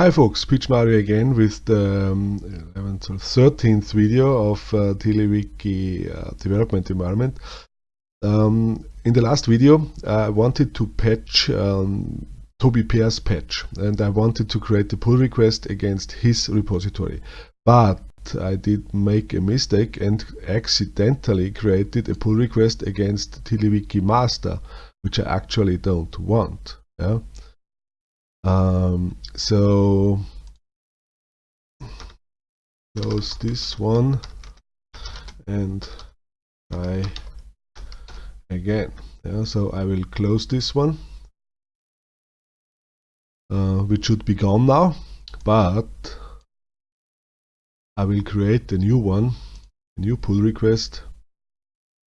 Hi folks, Pietsch Mario again with the um, 11th or 13th video of uh, TiddlyWiki uh, development environment. Um, in the last video I wanted to patch um, Toby Beer's patch and I wanted to create a pull request against his repository. But I did make a mistake and accidentally created a pull request against TiddlyWiki master, which I actually don't want. Yeah? Um, so close this one and try again. Yeah, so I will close this one, uh, which should be gone now, but I will create a new one, a new pull request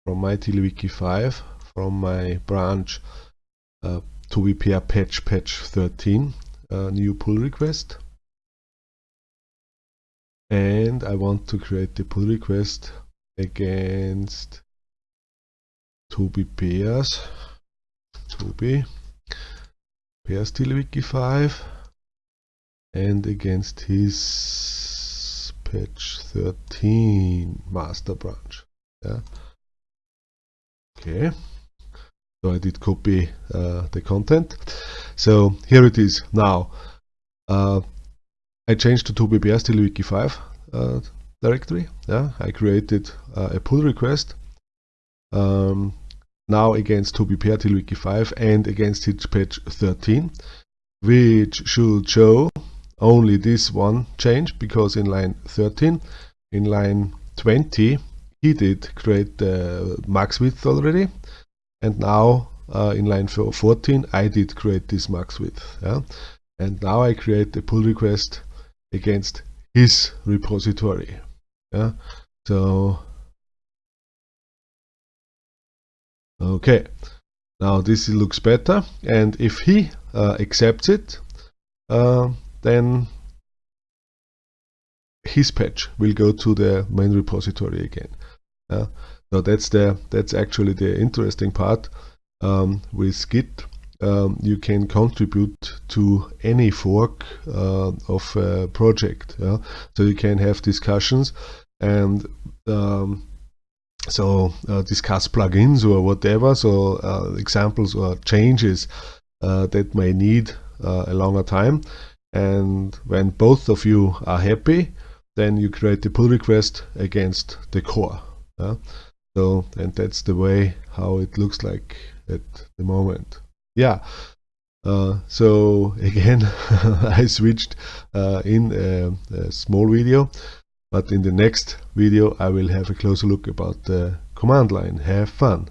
from my TiddlyWiki 5 from my branch uh, to repair patch patch 13 a new pull request. And I want to create the pull request against Toby Beers Toby Beers TiddlyWiki 5 and against his patch 13 master branch. Yeah. Okay. So I did copy uh, the content so here it is now. Uh, I changed to Toby Beers TiddlyWiki 5 uh, directory. Yeah I created uh, a pull request um, now against Toby Beer TiddlyWiki 5 and against his patch 13 which should show only this one change because in line 13 in line 20 he did create the max width already. And now uh, in line 14 I did create this max width yeah? and now I create a pull request against his repository yeah so okay now this looks better and if he uh, accepts it uh, then his patch will go to the main repository again yeah? So that's the that's actually the interesting part um, with Git. Um, you can contribute to any fork uh, of a project. Yeah? So you can have discussions and um, so uh, discuss plugins or whatever. So uh, examples or changes uh, that may need uh, a longer time. And when both of you are happy, then you create a pull request against the core. Yeah? So, and that's the way how it looks like at the moment. Yeah. Uh, so again, I switched uh, in a, a, small video, but in the next video I will have a closer look about the command line. Have fun!